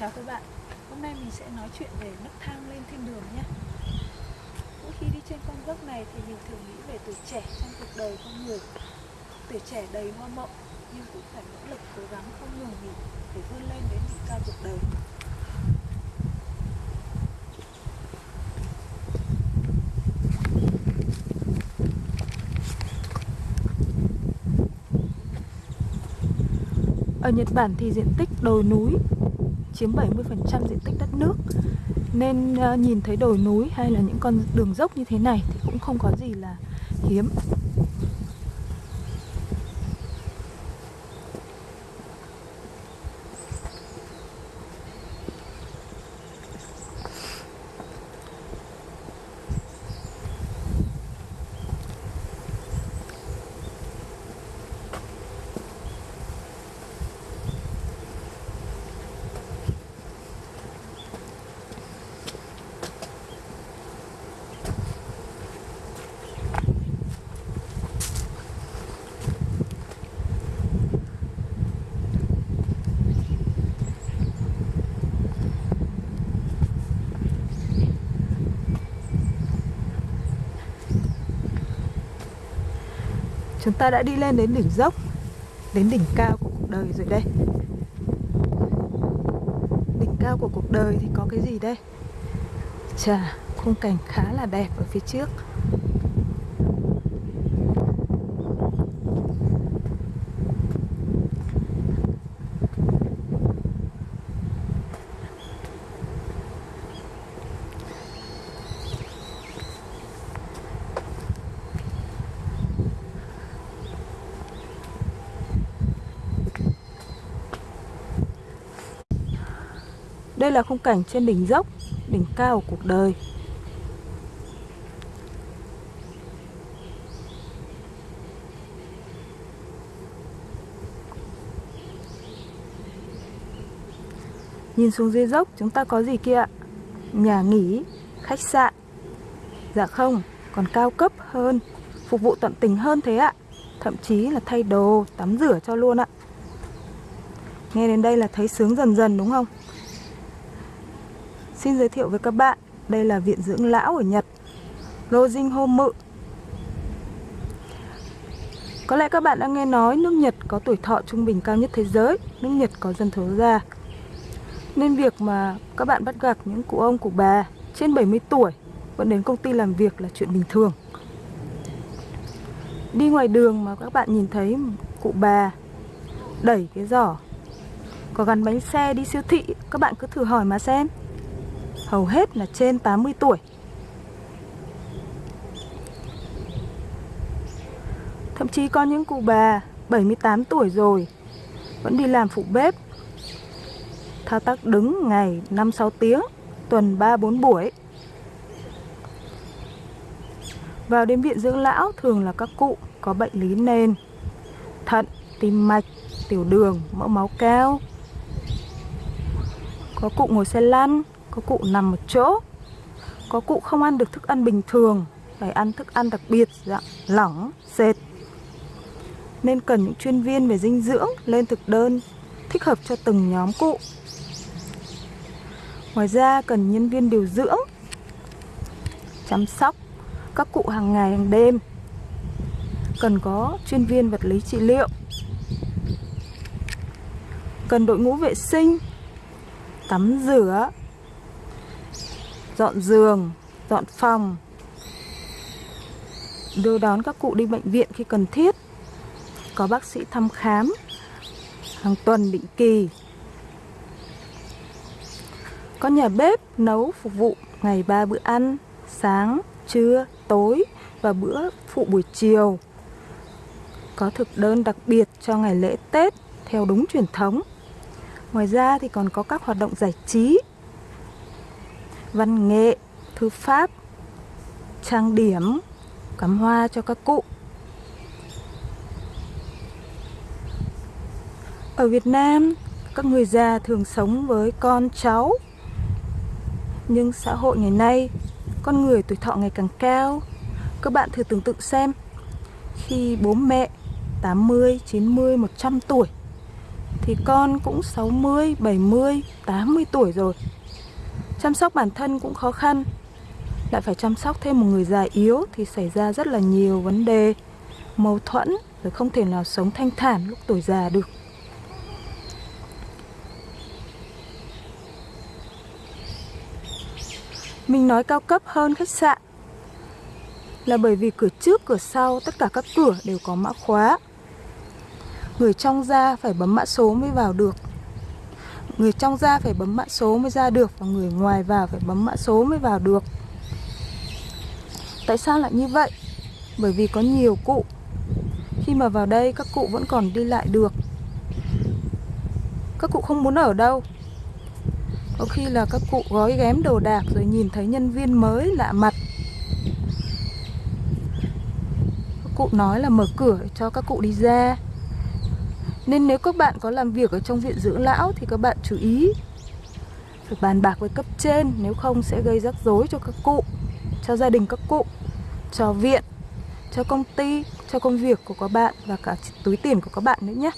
Chào các bạn, hôm nay mình sẽ nói chuyện về nấc thang lên thiên đường nhé. Mỗi khi đi trên con dốc này thì mình thường nghĩ về tuổi trẻ trong cuộc đời con người. Tuổi trẻ đầy hoa mộng nhưng cũng phải nỗ lực cố gắng không ngừng nghỉ để vươn lên đến đỉnh cao cuộc đời. Ở Nhật Bản thì diện tích đồi núi chiếm 70% diện tích đất nước. Nên ờ, nhìn thấy đồi núi hay là những con đường dốc như thế này thì cũng không có gì là hiếm. Chúng ta đã đi lên đến đỉnh dốc Đến đỉnh cao của cuộc đời rồi đây. Đỉnh cao của cuộc đời thì có cái gì đây? Chà, khung cảnh khá là đẹp ở phía trước. Đây là khung cảnh trên đỉnh dốc, đỉnh cao của cuộc đời. Nhìn xuống dưới dốc chúng ta có gì kia ạ? Nhà nghỉ, khách sạn. Dạ không, còn cao cấp hơn, phục vụ tận tình hơn thế ạ. Thậm chí là thay đồ, tắm rửa cho luôn ạ. Nghe đến đây là thấy sướng dần dần đúng không? Xin giới thiệu với các bạn, đây là viện dưỡng lão ở Nhật, Rojin Homu. Có lẽ các bạn đã nghe nói nước Nhật có tuổi thọ trung bình cao nhất thế giới, nước Nhật có dân số già. Nên việc mà các bạn bắt gặp những cụ ông, cụ bà trên 70 tuổi vẫn đến công ty làm việc là chuyện bình thường. Đi ngoài đường mà các bạn nhìn thấy cụ bà đẩy cái giỏ có gắn bánh xe đi siêu thị, các bạn cứ thử hỏi mà xem hầu hết là trên 80 tuổi. Thậm chí có những cụ bà 78 tuổi rồi vẫn đi làm phụ bếp. Thao tác đứng ngày 5-6 tiếng, tuần 3-4 buổi. Vào đến viện dưỡng lão thường là các cụ có bệnh lý nền, thận, tim mạch, tiểu đường, mỡ máu cao. Có cụ ngồi xe lăn, có cụ nằm một chỗ. Có cụ không ăn được thức ăn bình thường Phải ăn thức ăn đặc biệt dạng lỏng, sệt. Nên cần những chuyên viên về dinh dưỡng lên thực đơn Thích hợp cho từng nhóm cụ. Ngoài ra cần nhân viên điều dưỡng Chăm sóc các cụ hàng ngày hàng đêm. Cần có chuyên viên vật lý trị liệu. Cần đội ngũ vệ sinh Tắm rửa dọn giường, dọn phòng, đưa đón các cụ đi bệnh viện khi cần thiết, có bác sĩ thăm khám hàng tuần định kỳ, có nhà bếp nấu phục vụ ngày ba bữa ăn, sáng, trưa, tối và bữa phụ buổi chiều. Có thực đơn đặc biệt cho ngày lễ Tết theo đúng truyền thống. Ngoài ra thì còn có các hoạt động giải trí văn nghệ, thư pháp, trang điểm, cắm hoa cho các cụ. Ở Việt Nam, các người già thường sống với con cháu. Nhưng xã hội ngày nay, con người tuổi thọ ngày càng cao. Các bạn thử tưởng tượng xem, khi bố mẹ 80, 90, 100 tuổi thì con cũng 60, 70, 80 tuổi rồi. Chăm sóc bản thân cũng khó khăn. Lại phải chăm sóc thêm một người già yếu thì xảy ra rất là nhiều vấn đề, mâu thuẫn rồi không thể nào sống thanh thản lúc tuổi già được. Mình nói cao cấp hơn khách sạn là bởi vì cửa trước, cửa sau, tất cả các cửa đều có mã khóa. Người trong ra phải bấm mã số mới vào được. Người trong ra phải bấm mã số mới ra được và người ngoài vào phải bấm mã số mới vào được. Tại sao lại như vậy? Bởi vì có nhiều cụ. Khi mà vào đây, các cụ vẫn còn đi lại được. Các cụ không muốn ở đâu có khi là các cụ gói ghém đồ đạc rồi nhìn thấy nhân viên mới lạ mặt Các cụ nói là mở cửa cho các cụ đi ra nên nếu các bạn có làm việc ở trong viện dưỡng lão thì các bạn chú ý Phải bàn bạc với cấp trên, nếu không sẽ gây rắc rối cho các cụ, Cho gia đình các cụ, Cho viện, Cho công ty, Cho công việc của các bạn và cả túi tiền của các bạn nữa nhé.